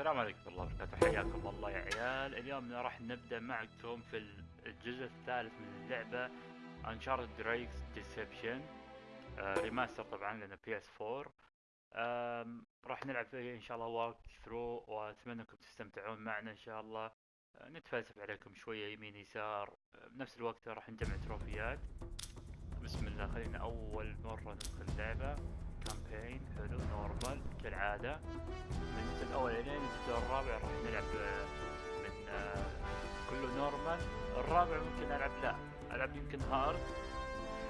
السلام عليكم ورحمة الله وبركاته. حياكم الله يا عيال. اليوم راح نبدأ معكم في الجزء الثالث من اللعبة انشارد دريكس ديسبشن ريماستر طبعا لنا بي اس 4 راح نلعب فيه إن شاء الله واك ثرو وأتمنى أنكم تستمتعون معنا إن شاء الله. آه، نتفلسف عليكم شوية يمين يسار. آه، بنفس الوقت راح نجمع تروفيات. بسم الله خلينا أول مرة ندخل اللعبة. كامبين حلو نورمال كالعادة. من الجزء الأول الين الجزء الرابع راح نلعب آه، من آه، كله نورمال. الرابع ممكن ألعب لا ألعب يمكن هارد.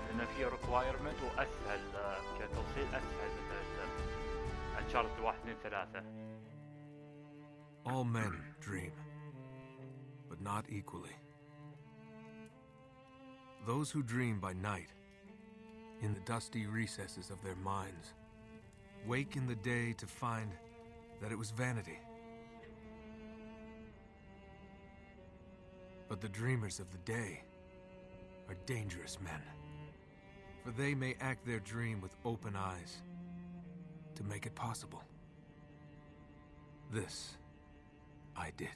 لأن فيه ريكوايرمنت وأسهل آه، كتوصيل أسهل من انشارت واحد اثنين ثلاثة. All men dream, but not equally. Those who dream by night, in the dusty recesses of their minds, wake in the day to find that it was vanity. But the dreamers of the day are dangerous men, for they may act their dream with open eyes to make it possible. This I did.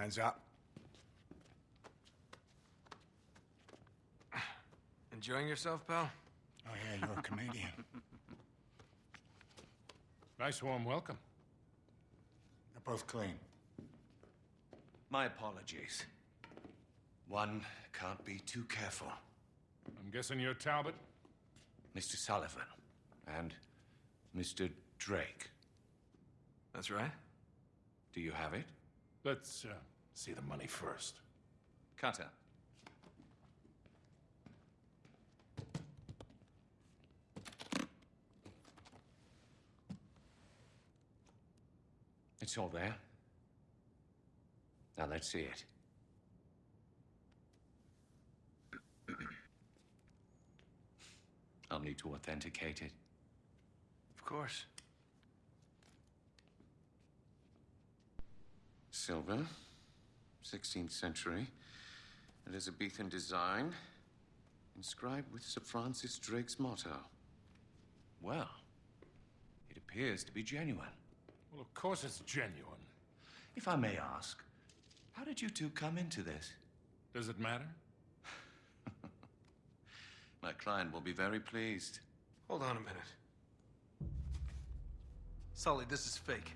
Hands up. Enjoying yourself, pal? Oh, yeah, you're a comedian. Nice warm welcome. They're both clean. My apologies. One can't be too careful. I'm guessing you're Talbot? Mr. Sullivan and Mr. Drake. That's right. Do you have it? Let's uh, see the money first. Cutter. It's all there. Now let's see it. I'll need to authenticate it. Of course. Silver, 16th century, Elizabethan design, inscribed with Sir Francis Drake's motto. Well, it appears to be genuine. Well, of course it's genuine. If I may ask, how did you two come into this? Does it matter? My client will be very pleased. Hold on a minute. Sully, this is fake.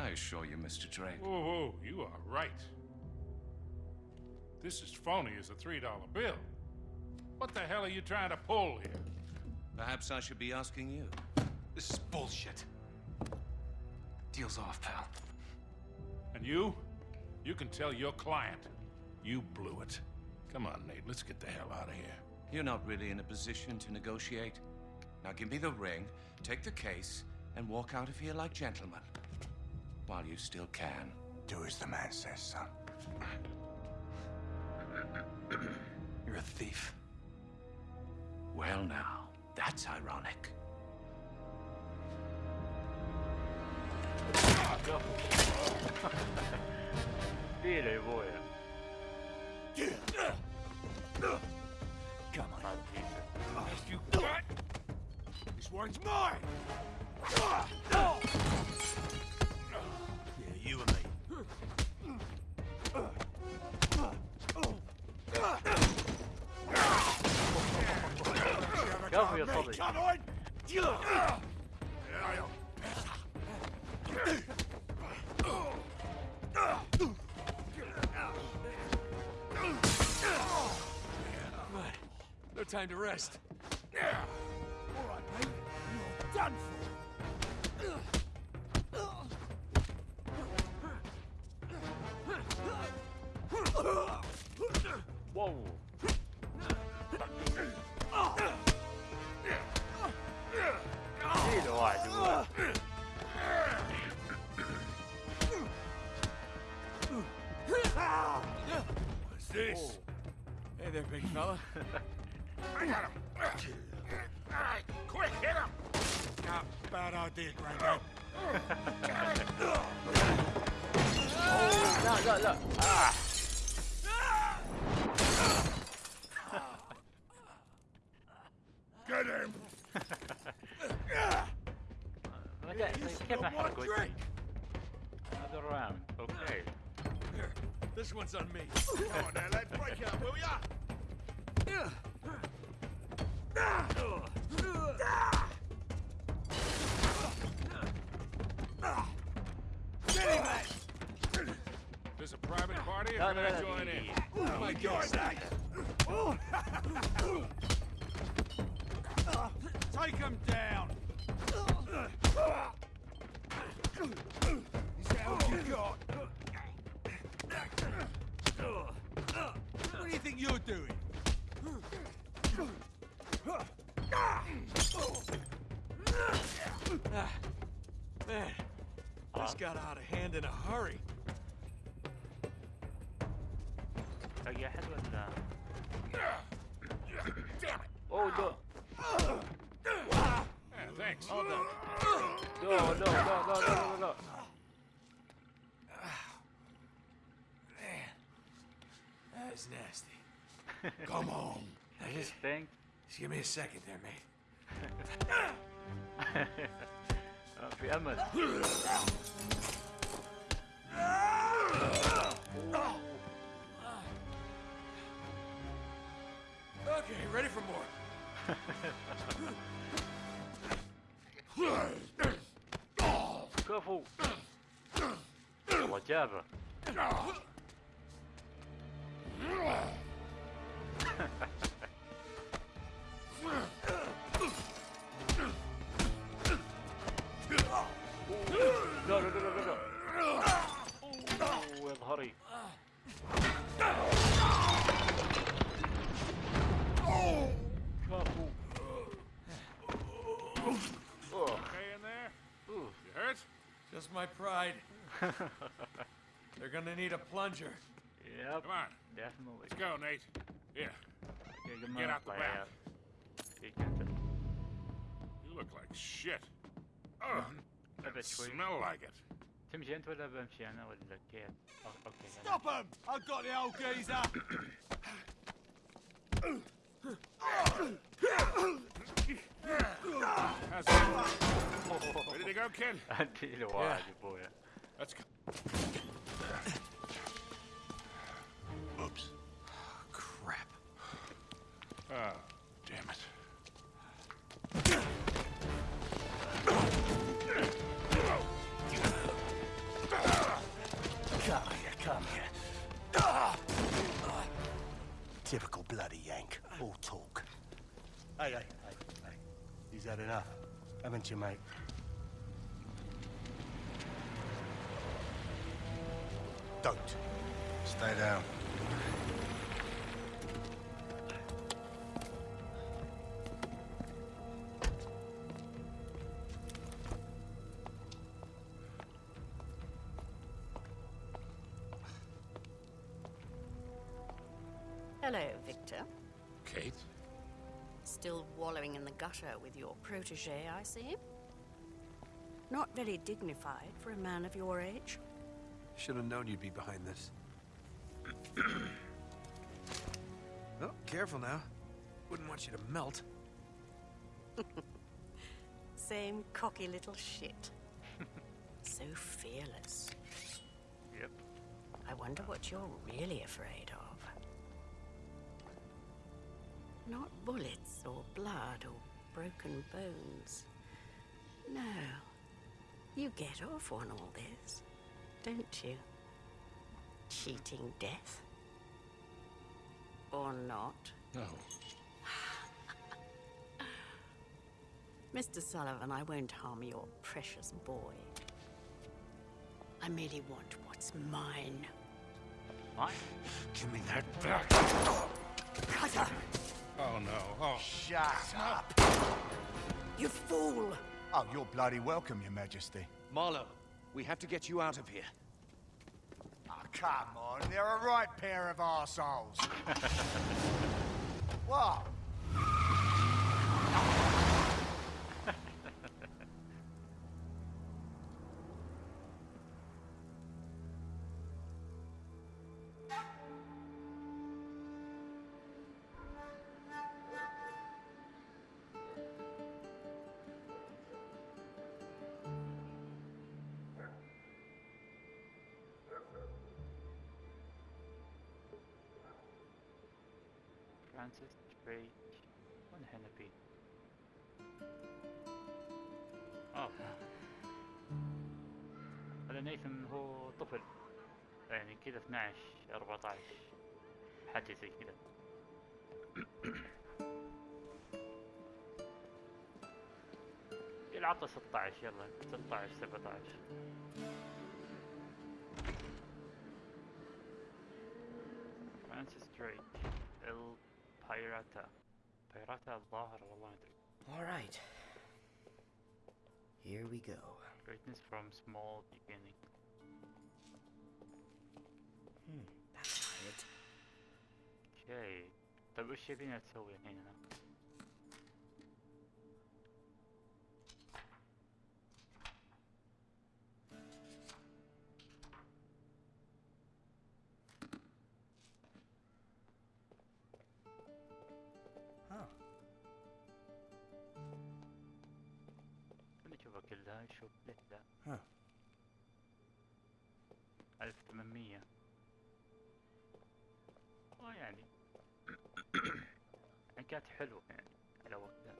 I assure you, Mr. Drake. Whoa, whoa, you are right. This is phony as a $3 bill. What the hell are you trying to pull here? Perhaps I should be asking you. This is bullshit. Deal's off, pal. And you? You can tell your client you blew it. Come on, Nate, let's get the hell out of here. You're not really in a position to negotiate. Now give me the ring, take the case, and walk out of here like gentlemen while you still can. Do as the man says, son. You're a thief. Well now, that's ironic. Really, boy. Come on. Yes, you got. This one's mine. Elvio tolly. Come on. No time to rest. All right, mate. You're done for. Whoa! Ah, man, huh? this got out of hand in a hurry. Oh, your head was down. Damn it! Oh, no. Yeah, thanks. Hold on. No, no, no, no, no, no, no. Ah, man, that is nasty. Come on. I just think. Just give me a second there, mate. Emma. Okay, ready for more. Careful. Молодяра. Ha ha ha. ظهري كفو اوه Okay in there? اوه You hurt? Just my pride. They're gonna need a plunger. Yep, Come on, definitely. let's go, Nate. Here, Okay, good Get man, out the play back. out. فيك انت you look like shit. Ugh, ابعد شوي smell like it. تمشي انت ولا بمشي انا ولا كيف؟ أو- اوكي أنا- Stop him. I've got the old geezer. How's it? Ready to go, kid? اديله واحد يا ابويا Let's go. Oops. Crap. Oh, Hey, hey, hey, hey. You've had enough, haven't you, mate? Don't. Stay down. Hello, Victor. Kate? Still wallowing in the gutter with your protege, I see. Not very dignified for a man of your age. Should have known you'd be behind this. oh, careful now. Wouldn't want you to melt. Same cocky little shit. so fearless. Yep. I wonder what you're really afraid of. Not bullets or blood or broken bones. No. You get off on all this, don't you? Cheating death. Or not. No. Mr. Sullivan, I won't harm your precious boy. I merely want what's mine. Mine? Give me that back. Brother, Oh, no. Oh. Shut up! you fool! Oh, you're bloody welcome, Your Majesty. Marlowe, we have to get you out of here. Oh, come on, they're a right pair of arseholes. what? فرانسيس دريك وين فيه؟ آه هذا نيثن هو طفل. يعني كذا 12 14 حاجة زي كذا. العطى 16 يلا. 16 17 فرانسيس دريك البايراتا بايراتا الظاهر والله ما ادري All right. Here we go. greatness from small beginning Hmm, that's not it. اوكي طيب وش يبينا نسوي الحين هنا؟ كلها ليه لا Huh. 1800 آه يعني يعني كانت حلوة يعني على وقتها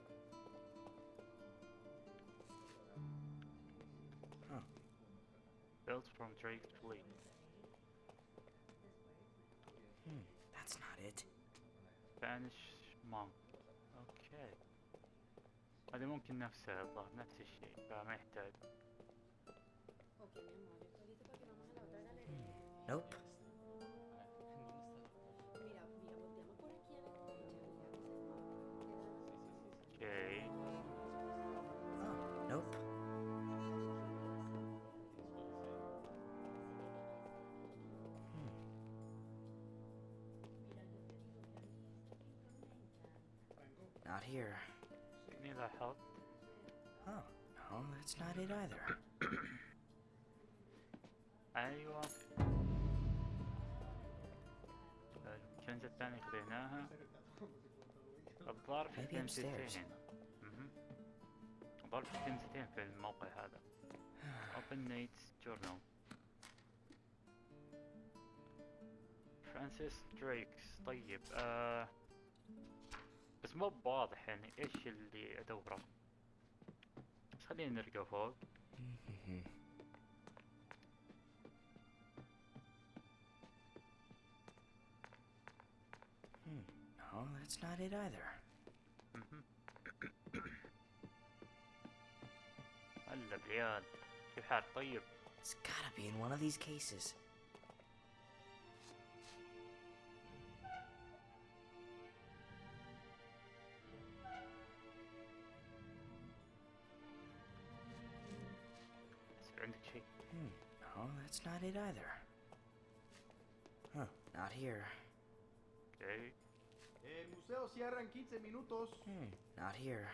Huh. Built from Drake's fleet Hmm, that's not it. Spanish monk أوكي هذه ممكن نفسها الظاهر نفس الشيء فما يحتاج Nope. اوكي Oh, nope. Hmm. Not here. need that help Oh, no, that's not it either. ايوه الكنزة الثانية خذيناها الظاهر في Maybe upstairs. كنزتين مهم. الظاهر في كنزتين في الموقع هذا Open Nate's Journal فرانسيس دريكس طيب آه بس مو بواضح يعني إيش اللي أدوره بس خلينا نرقى فوق Hmm. No, that's not it either. هلا بالعيال كيف حالك طيب It's gotta be in one of these cases. not it either. Huh, not here. Okay. El museo cierra en 15 minutos. Hmm, not here.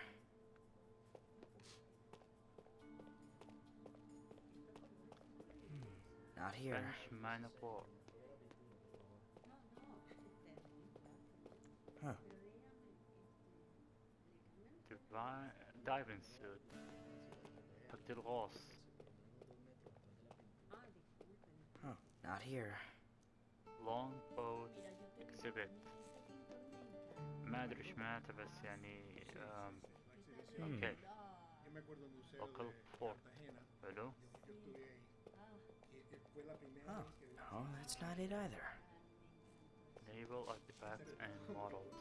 Hmm, not here. French of war. Huh. Divine diving suit. Pactel Ross. Not here. long boat exhibit ما ادري ايش معناته بس يعني آم، اوكي me acuerdo del museo Local de port. Cartagena. حلو Yo estuve ahí. Y eh, fue la primera Oh, vez que vi no, that's not it either. naval artifacts and models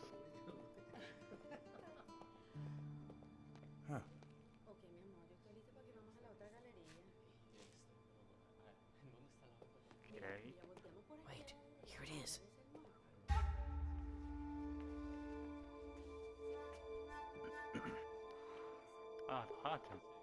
Huh. اه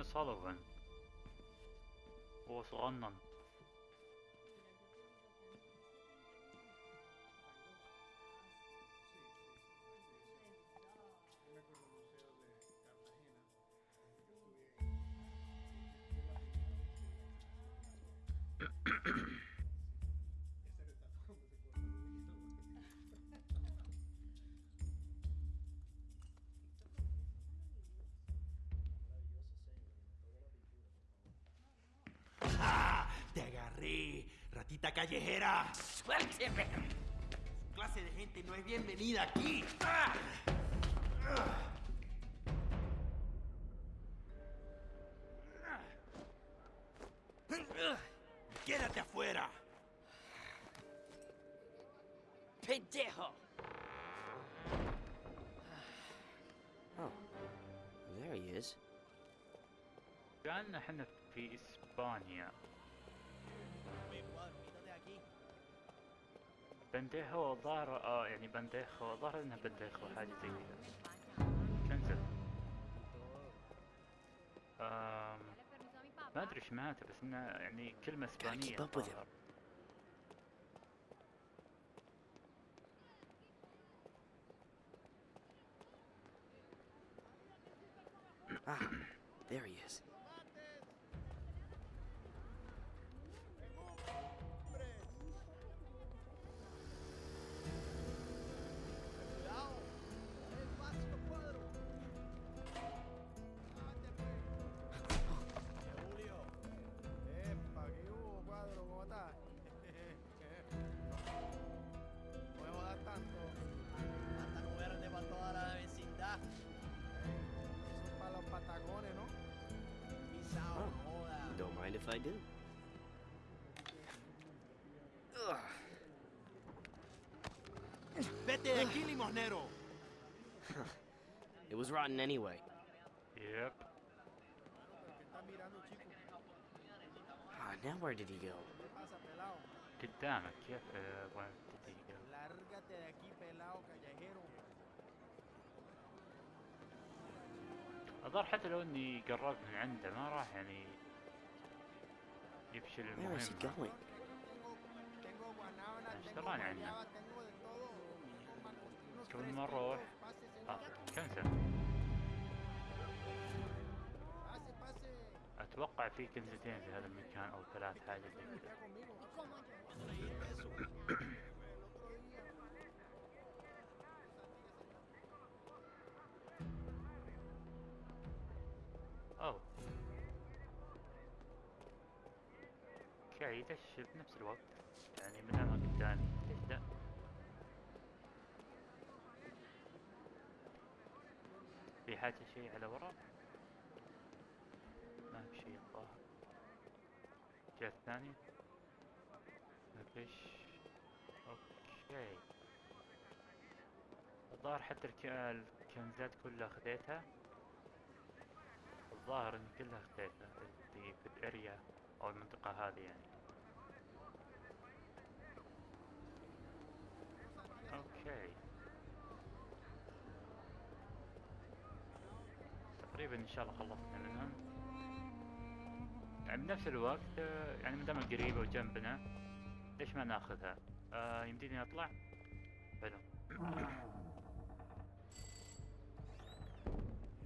Sullivan. Große Rondon. ¡Ratita callejera! ¡Suélteme! Su clase de gente no es bienvenida aquí. ¡Ah! ¡Quédate بنديخو ظهر آه يعني بنديخو ظهر إنها بنديخو حاجة زي كذا كنزل آم ما أدري إيش معناته بس إنها يعني كلمة إسبانية. Ah, there he is. if I do. Ugh. ¡Vete de aquí, limosnero! It was rotten anyway. Yep ¿Qué estás mirando, chico? Ah, now where did he go? ¿Qué pasa, pelado? قدامك كيف آه، وين تدقيقة Lárgate de aquí, pelado callejero. الظاهر حتى لو اني قربت من عنده ما راح يعني يفشل المهم. إيش دراني عنه؟ كل ما نروح آه كنسل. أتوقع في كنزتين في هذا المكان أو ثلاث حاجة زي كذا. يدش بنفس الوقت. يعني من اماكن ثانية تبدأ. في حاجة شيء على ورا؟ ما في شيء الظاهر الجهة الثانية ما فيش أوكي. الظاهر حتى الك- الكنزات كلها خذيتها الظاهر اني كلها خذيتها في في الأريا أو المنطقة هذه يعني. أوكي تقريبا إن شاء الله خلصنا منهم يعني بنفس الوقت يعني ما دام قريبة وجنبنا ليش ما ناخذها؟ آه يمديني أطلع؟ حلو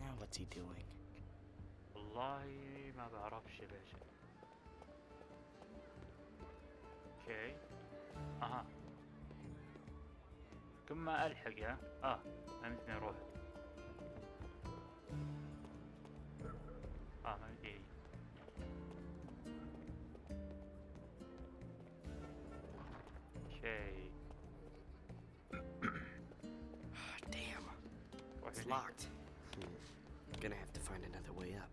Now what's he doing? والله ما بعرفش باشا أوكي أها كل ما الحق ها اه فهمتني اروح اه ما بدي شيء Damn. روح It's هني. locked. Hmm. Gonna have to find another way up.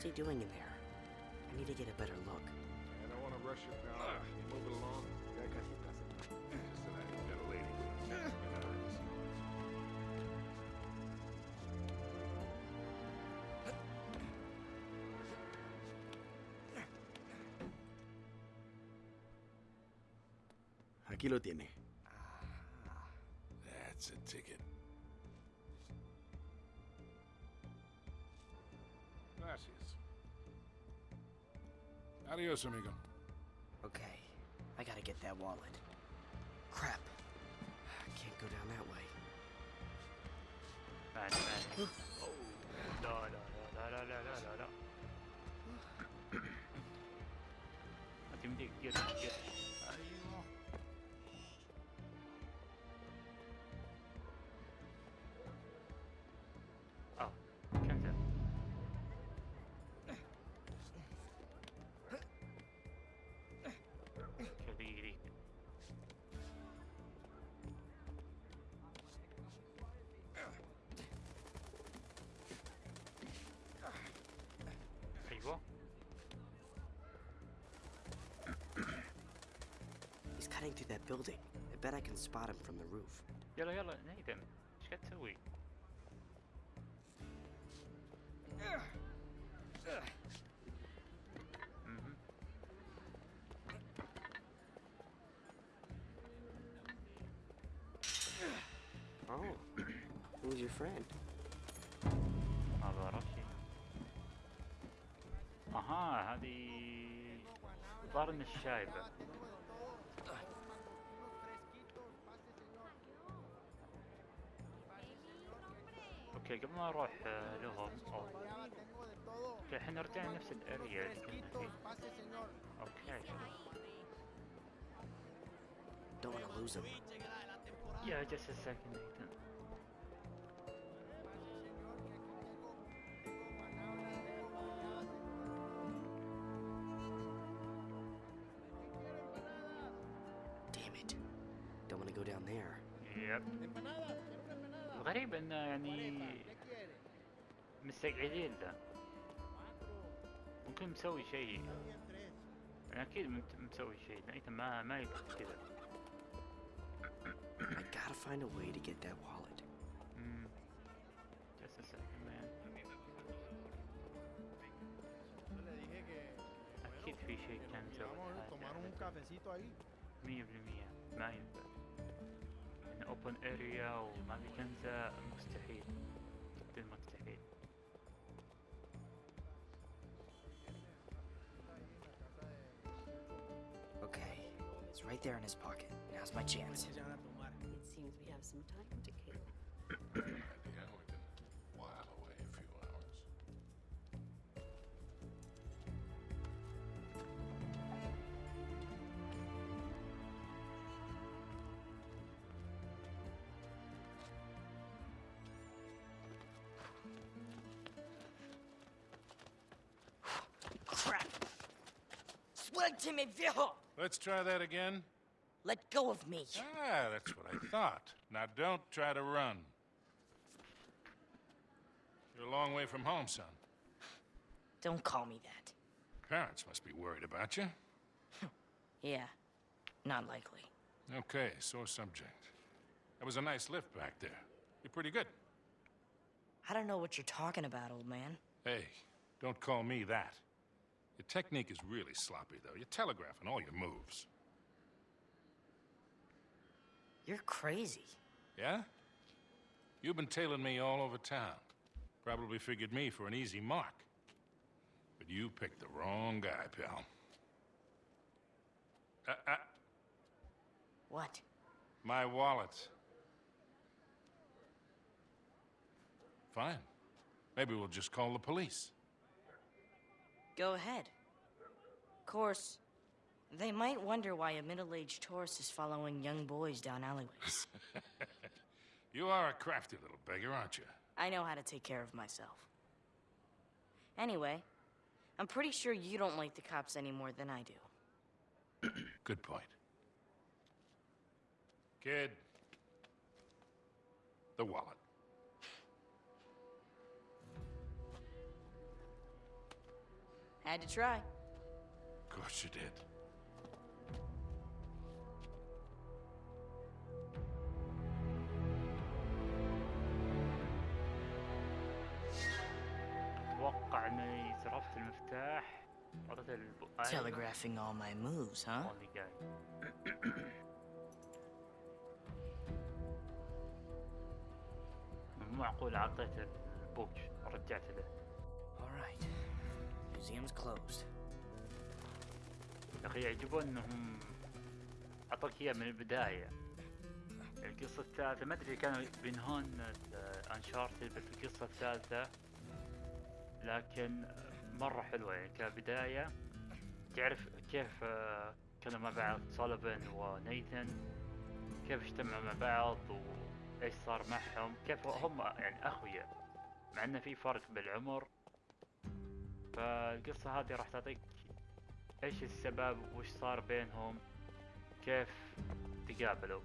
What's he doing in there? I need to get a better look. I don't want to rush it now. You move it along. Ya casi estás en- Just that I got a lady with us. Aquí lo tiene. Ah, that's a ticket. Gracias. Adios, amigo. Okay, I gotta get that wallet. Crap. I can't go down that way. Bad, bad. oh. No, no, no, no, no, no, no, no. I. cutting through that building. I bet I can spot him from the roof. Yalla, yalla, Nathan. Sketsui. Mm-hmm. Oh, who's your friend? أضربتي أها هذه ضرن الشايبة اوكي قبل ما اروح آه، لهم أو... اوكي الحين رجعنا نفس الاريا اللي كنا فيه اوكي Don't want to lose him. Yeah, just a second, Nathan. Damn it. Don't want to go down there. يب الغريب انه يعني مستقعدين له ممكن مسوي شيء يعني أكيد مسوي شيء نايتن ما ما يدخل كذا I gotta find a way to get that wallet. Hmm. Just a second, man. أكيد في شيء كان cafecito ahí. مية بالمية ما ينفع إن open area وما في كنزة مستحيل جدا مستحيل Okay, it's right there in his pocket. Now's my chance. It seems we have some time to kill. Viejo! Let's try that again. Let go of me. Ah, that's what I thought. Now don't try to run. You're a long way from home, son. Don't call me that. Parents must be worried about you. Yeah, not likely. Okay, sore subject. That was a nice lift back there. You're pretty good. I don't know what you're talking about, old man. Hey, don't call me that. Your technique is really sloppy, though. You're telegraphing all your moves. You're crazy. Yeah? You've been tailing me all over town. Probably figured me for an easy mark. But you picked the wrong guy, pal. Uh, uh, What? my wallet. Fine. Maybe we'll just call the police. Go ahead. Of course, they might wonder why a middle-aged tourist is following young boys down alleyways. You are a crafty little beggar, aren't you? I know how to take care of myself. Anyway, I'm pretty sure you don't like the cops any more than I do. Good point. Kid. The wallet. Had to try. Of course you did. اتوقع اني صرفت المفتاح اعطيته الب... أيوة. Telegraphing all my moves, huh? هو اللي جاي مو معقول اعطيته البوك رجعت له All right. Museum's closed. أخي يعجبون إنهم اعطوك اياه من البداية. القصة الثالثة ما أدري كانوا بينهون انشارتد بس القصة الثالثة لكن مرة حلوة يعني كبداية. تعرف كيف آه، كانوا مع بعض سوليفان ونيثن كيف اجتمعوا مع بعض وايش صار معهم؟ كيف هم يعني أخويا مع إنه في فرق بالعمر. فالقصة هذه راح تعطيك إيش السبب وش صار بينهم كيف تقابلوا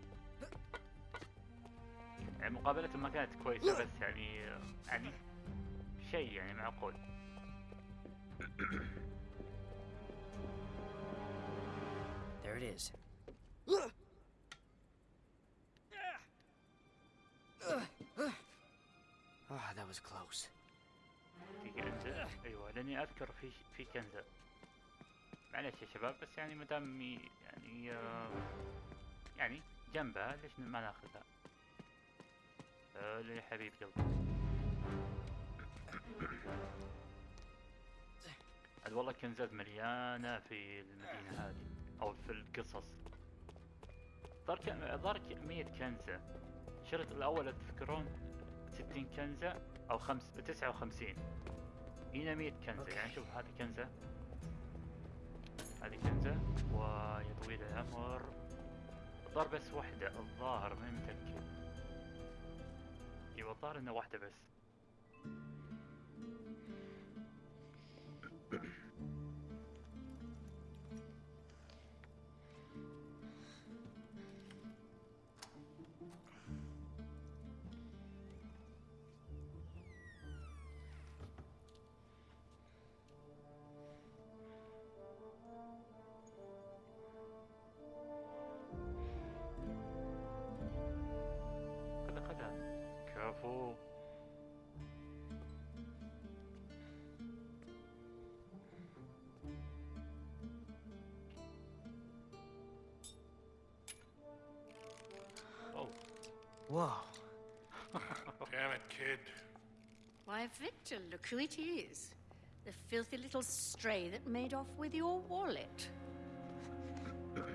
يعني مقابلتهم ما كانت كويسة بس يعني يعني شيء يعني معقول There it is. Ah, that was close. في كنزة أيوه لأني أذكر في في كنزة معلش يا شباب بس يعني مدام يعني آه، يعني جنبها ليش ما ناخذها؟ آه، يا حبيب قلبي عاد والله كنزات مليانة في المدينة هذه أو في القصص. ظهر ظهر ك- مية كنزة. الشريط الأول تذكرون؟ ستين كنزة. أو خمس تسعة وخمسين. هنا مية كنزة. يعني شوف هذه كنزة. هذه كنزة. ويا طويل العمر الظاهر بس واحدة. الظاهر ماني متأكد. إيوه الظاهر انه واحدة بس. Whoa. Damn it, kid. Why, Victor, look who it is. The filthy little stray that made off with your wallet. um,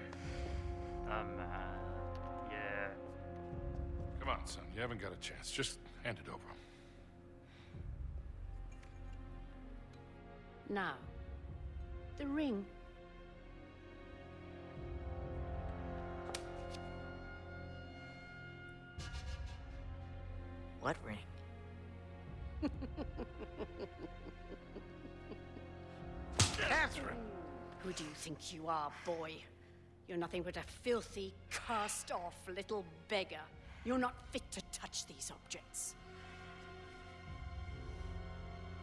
uh, yeah. Come on, son. You haven't got a chance. Just hand it over. Now, the ring. What ring? Katherine! Who do you think you are, boy? You're nothing but a filthy, cast-off little beggar. You're not fit to touch these objects.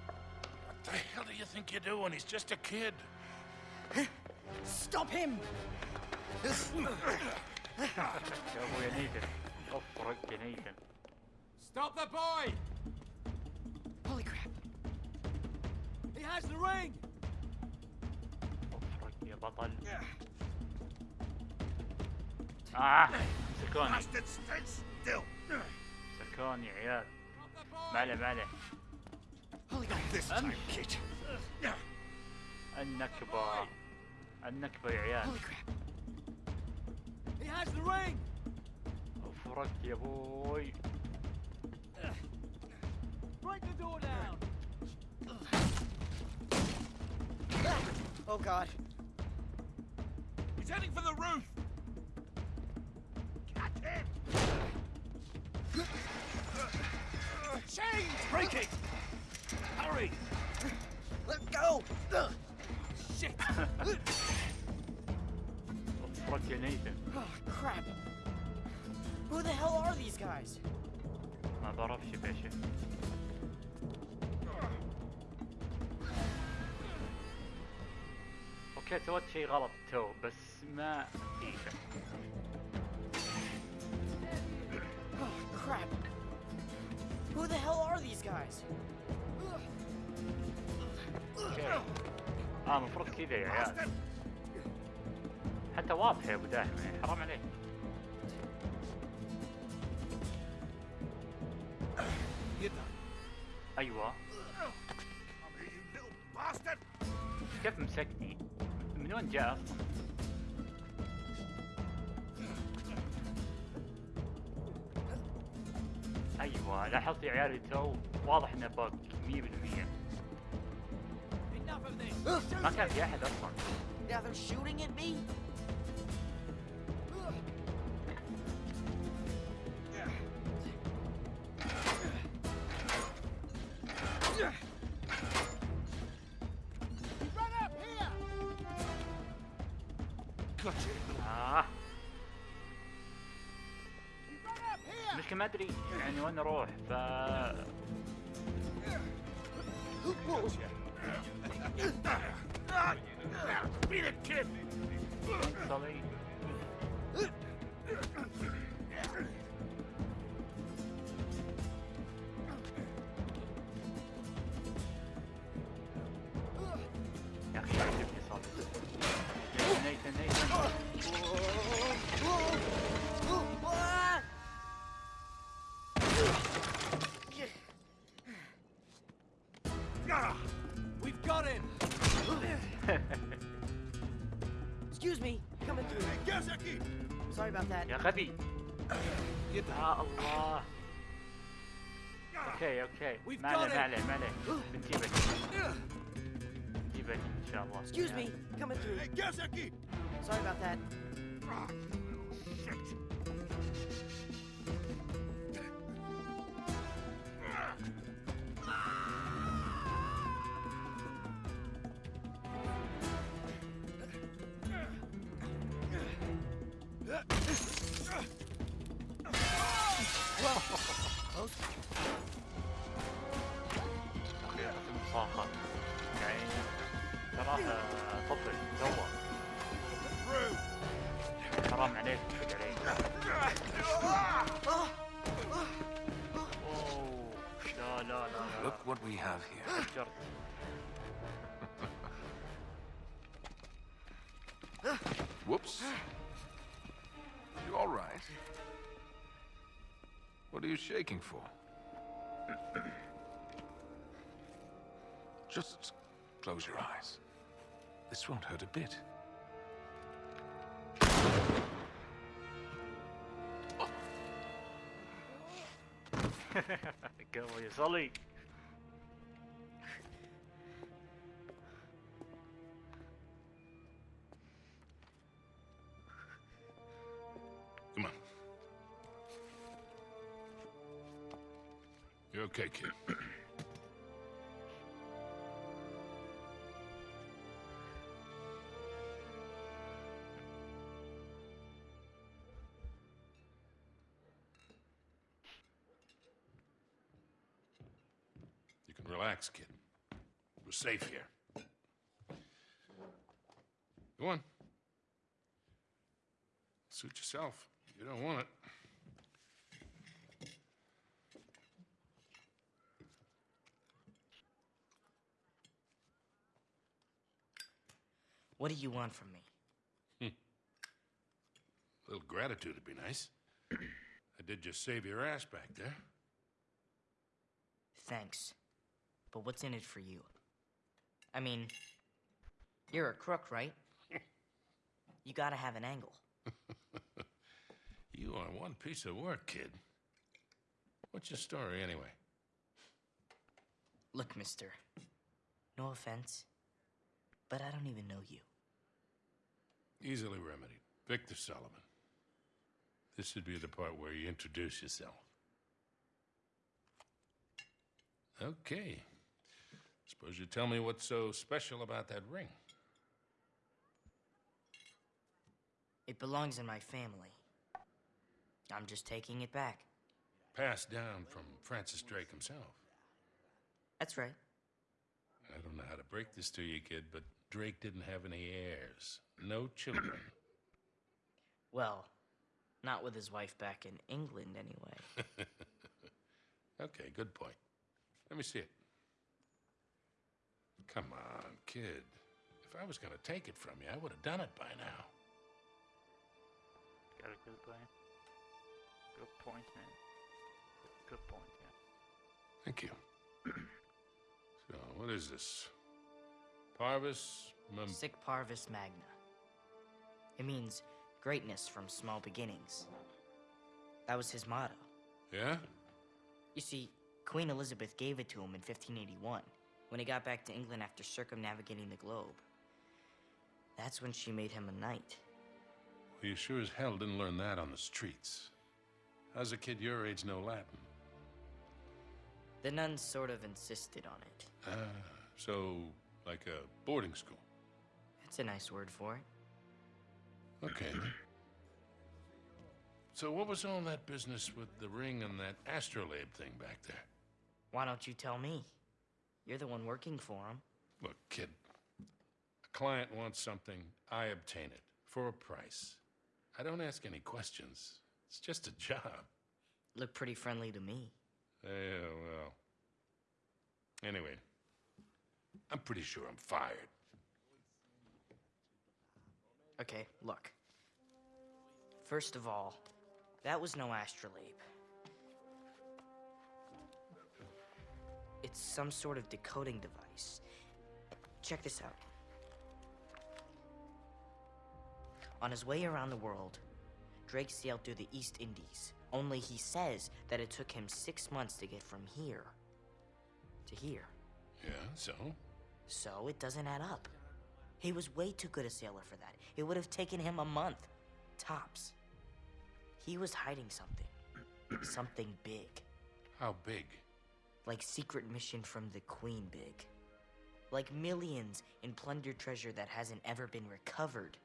What the hell do you think you're doing? He's just a kid. Stop him! Stop the boy! Holy crap! He has the ring! افرق يا بطل اه سكوني Bastard, stand still. سكوني يا عيال ما عليه ما عليه Holy crap! This time, kid. النكبة النكبة يا عيال Holy crap! He has the ring! افرق يا ابوي Break the door down! Oh god. He's heading for the roof. Catch him. Chains breaking. Hurry. Let go! Ugh. Shit! افرق يا نيثن Oh crap! Who the hell are these guys? ما بعرفش يا باشا أوكي سويت شيء غلط تو بس ما شيء Oh crap! Who the hell are these guys? أوكي آه المفروض كذا يا عيال حتى واضح يا أبو داحم يعني حرام عليك. أيوه. كيف مسكني من جاء أصلا أيوه لاحظت يا عيالي تو واضح إنه بق 100% Enough of this! ما كان في أحد أصلا. المشكلة ما أدري. يعني وين أروح ف Beat heavy. Allah. Okay, okay. We've melee, Excuse me, coming through. Sorry about that. يعني تراه طفل توه حرام عليك تفق عليك أوه. لا لا لا لا Look what we have here. فجرت Whoops. You all right? What are you shaking for? Just close your eyes. This won't hurt a bit. Go away, Sully. Come on. You okay, kid? relax, kid. We're safe here. Go on. Suit yourself. You don't want it. What do you want from me? A little gratitude would be nice. I did just save your ass back there. Thanks. But what's in it for you? I mean, you're a crook, right? you gotta have an angle. You are one piece of work, kid. What's your story, anyway? Look, mister. No offense, but I don't even know you. Easily remedied. Victor Sullivan. This should be the part where you introduce yourself. Okay. Suppose you tell me what's so special about that ring. It belongs in my family. I'm just taking it back. Passed down from Francis Drake himself. That's right. I don't know how to break this to you, kid, but Drake didn't have any heirs. No children. Well, not with his wife back in England, anyway. okay, good point. Let me see it. Come on, kid. If I was gonna take it from you, I would have done it by now. Got a good plan. Good point, man. Good point, yeah. Thank you. so, what is this? Parvis Mem- Sic Parvis Magna. It means greatness from small beginnings. That was his motto. Yeah? You see, Queen Elizabeth gave it to him in 1581, when he got back to England after circumnavigating the globe. That's when she made him a knight. Well, you sure as hell didn't learn that on the streets. How's a kid your age know Latin? The nuns sort of insisted on it. Ah, so, like a boarding school. That's a nice word for it. Okay. So, what was all that business with the ring and that astrolabe thing back there? Why don't you tell me? You're the one working for him. Look, kid. A client wants something, I obtain it for a price. I don't ask any questions. It's just a job. Look pretty friendly to me. Yeah, well. Anyway, I'm pretty sure I'm fired. Okay, look. First of all, that was no astrolabe. It's some sort of decoding device. Check this out. On his way around the world, Drake sailed through the East Indies. Only he says that it took him six months to get from here to here. Yeah, so? So it doesn't add up. He was way too good a sailor for that. It would have taken him a month, tops. He was hiding something. something big. How big? Like secret mission from the Queen big. Like millions in plundered treasure that hasn't ever been recovered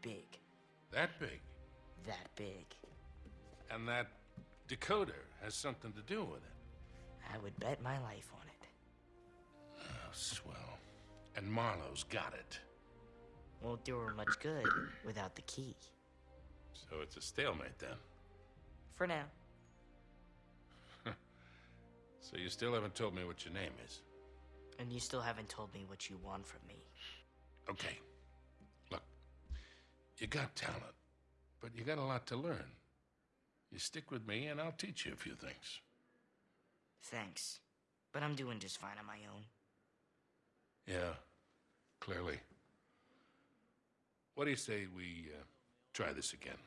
big. That big? That big. And that decoder has something to do with it. I would bet my life on it. Oh, swell. And Marlowe's got it. Won't do her much good without the key. So it's a stalemate then. For now. So you still haven't told me what your name is. And you still haven't told me what you want from me. Okay. Look, you got talent, but you got a lot to learn. You stick with me, and I'll teach you a few things. Thanks. But I'm doing just fine on my own. Yeah, clearly. What do you say we uh, try this again?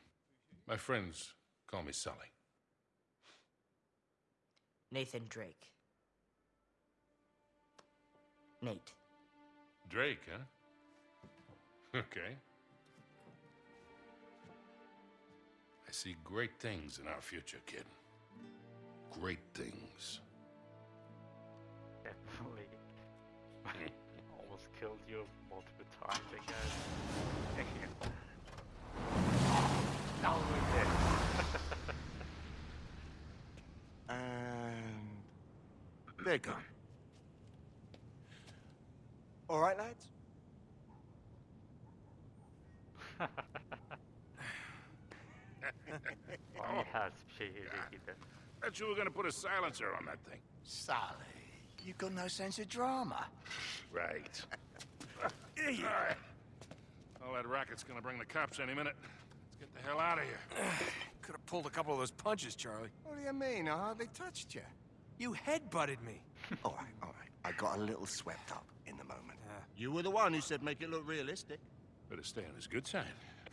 My friends call me Sully. Nathan Drake. Nate. Drake, huh? Okay. I see great things in our future, kid. Great things. Definitely. Almost killed you multiple times, I guess. now we're dead. And they're gone. All right, lads? Thought you were gonna put a silencer on that thing. Sully, you've got no sense of drama. Right. yeah. All right. All that racket's gonna bring the cops any minute. Let's get the hell out of here. Could have pulled a couple of those punches, Charlie. What do you mean? Uh-huh, I hardly touched you. You headbutted me. All right, all right. I got a little swept up in the moment. You were the one who said make it look realistic. Better stay on his good side.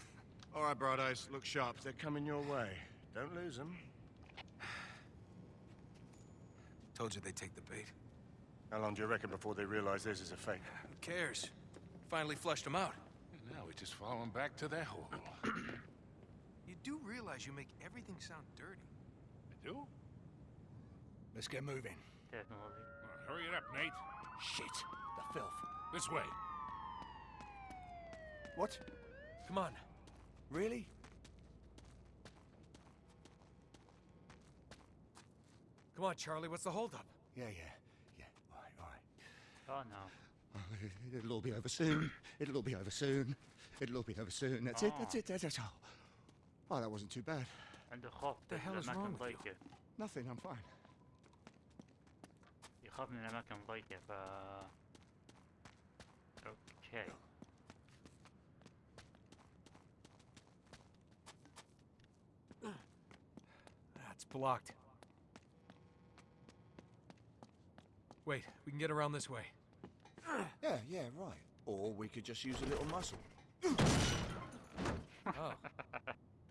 All right, Broaddus, look sharp. They're coming your way. Don't lose them. Told you they'd take the bait. How long do you reckon before they realize this is a fake? Who cares? Finally flushed them out. And now we just follow him back to their hole. You do realize you make everything sound dirty. I do? Let's get moving. Definitely. Well, hurry it up, Nate. Shit! The filth. This way. What? Come on. Really? Come on, Charlie, what's the holdup? Yeah, yeah, yeah. All right, all right. Oh, no. Oh, it'll all be over soon. It'll all be over soon. It'll all be over soon. That's oh. it, that's it, that's it. Oh, oh that wasn't too bad. And the, what the hell is wrong with you? Nothing, I'm fine. يخاف من الأماكن ضيقة ف اوكي That's blocked. Wait, we can get around this way. Yeah, yeah, right. Or we could just use a little muscle. Oh.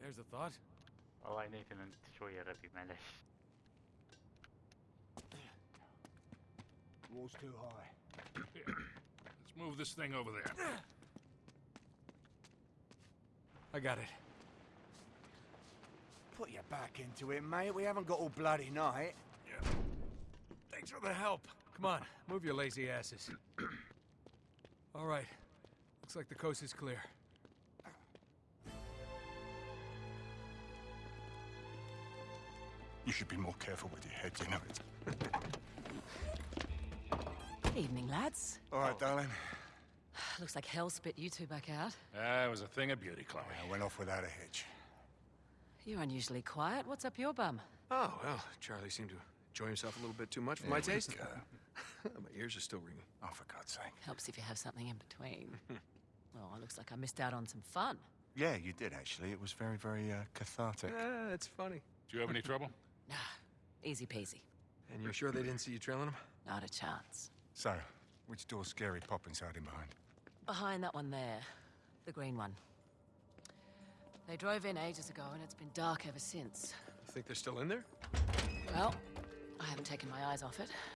There's a thought. والله نيثن أنت شوية غبي معلش Wall's too high. Let's move this thing over there. I got it. Put your back into it, mate. We haven't got all bloody night. Yeah. Thanks for the help. Come on, move your lazy asses. All right. Looks like the coast is clear. You should be more careful with your head, you know it. Evening, lads. All right, darling. Looks like hell spit you two back out. Ah, it was a thing of beauty, Chloe. I went off without a hitch. You're unusually quiet. What's up your bum? Oh, well, Charlie seemed to enjoy himself a little bit too much for my There we taste. go. my ears are still ringing. Oh, for God's sake. Helps if you have something in between. well, it looks like I missed out on some fun. Yeah, you did, actually. It was very, very uh, cathartic. Ah, that's funny. Do you have any trouble? Nah, easy peasy. And you're sure they didn't see you trailing them? Not a chance. So, which door's Scary Poppins hiding behind? Behind that one there, the green one. They drove in ages ago, and it's been dark ever since. You think they're still in there? Well, I haven't taken my eyes off it.